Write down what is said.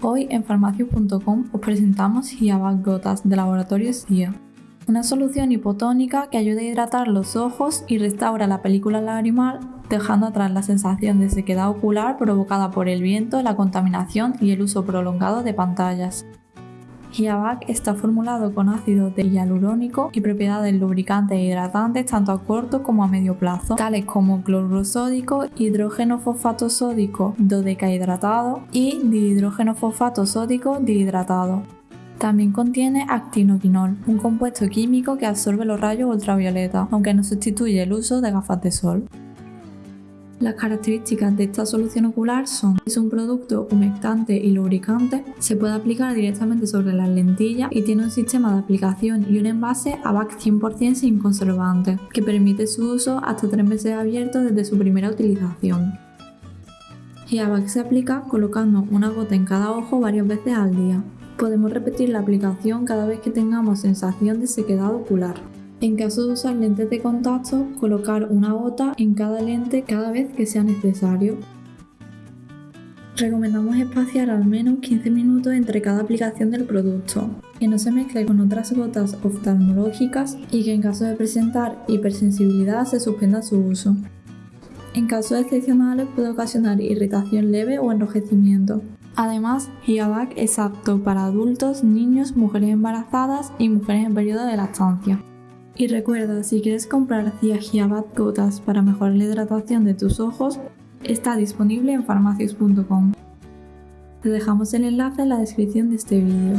Hoy en farmacias.com os presentamos Hiabac Gotas de Laboratorio SIA, una solución hipotónica que ayuda a hidratar los ojos y restaura la película lagrimal dejando atrás la sensación de sequedad ocular provocada por el viento, la contaminación y el uso prolongado de pantallas. Hiabac está formulado con ácido de hialurónico y propiedades lubricantes e hidratantes tanto a corto como a medio plazo, tales como cloruro sódico, hidrógeno fosfato sódico dodecahidratado y dihidrógeno fosfato sódico dihidratado. También contiene actinoquinol, un compuesto químico que absorbe los rayos ultravioleta, aunque no sustituye el uso de gafas de sol. Las características de esta solución ocular son es un producto humectante y lubricante, se puede aplicar directamente sobre las lentillas y tiene un sistema de aplicación y un envase ABAC 100% sin conservantes, que permite su uso hasta 3 meses abiertos desde su primera utilización. Y ABAC se aplica colocando una gota en cada ojo varias veces al día. Podemos repetir la aplicación cada vez que tengamos sensación de sequedad ocular. En caso de usar lentes de contacto, colocar una gota en cada lente cada vez que sea necesario. Recomendamos espaciar al menos 15 minutos entre cada aplicación del producto, que no se mezcle con otras gotas oftalmológicas y que en caso de presentar hipersensibilidad se suspenda su uso. En casos excepcionales puede ocasionar irritación leve o enrojecimiento. Además, Hiabac es apto para adultos, niños, mujeres embarazadas y mujeres en periodo de lactancia. Y recuerda, si quieres comprar Ciagiabat Gotas para mejorar la hidratación de tus ojos, está disponible en farmacias.com. Te dejamos el enlace en la descripción de este vídeo.